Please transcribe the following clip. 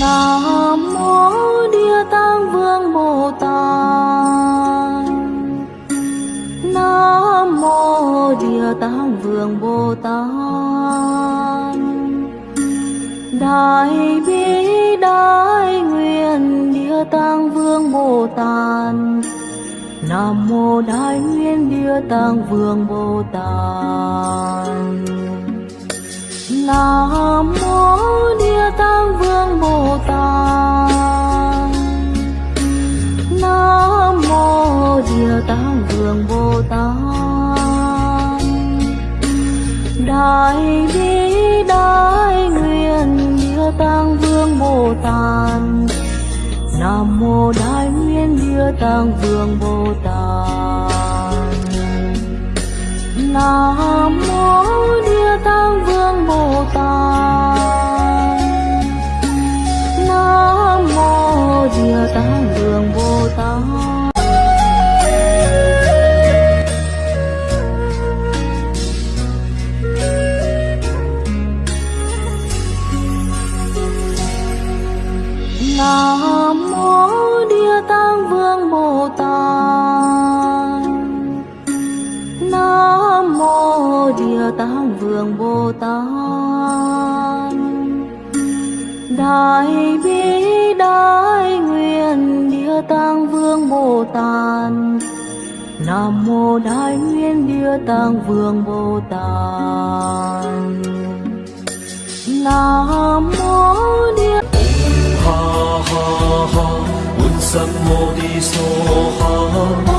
Nam mô Địa Tạng Vương Bồ Tát. Nam mô Địa Tạng Vương Bồ Tát. Đại bi, đại nguyện, Địa Tạng Vương Bồ Tát. Nam mô Đại nguyện, Địa Tạng Vương Bồ Tát. Nam mô Địa Tạng Vương Bồ Tát. Nam mô Địa Tạng Vương Bồ Tát. Đại bi Nam mô Đại nguyện Địa Tạng Vương Bồ Tát. Nam mô Địa Tạng Vương Bồ Tát. Nam mô Địa Tạng Vương Bồ Tát. Nam vương bồ tát đại bi, đại nguyện, địa tạng vương bồ tát nam mô đại nguyện, địa tạng vương bồ tát nam mô địa ha ha ha. Un sam mô đi so ha.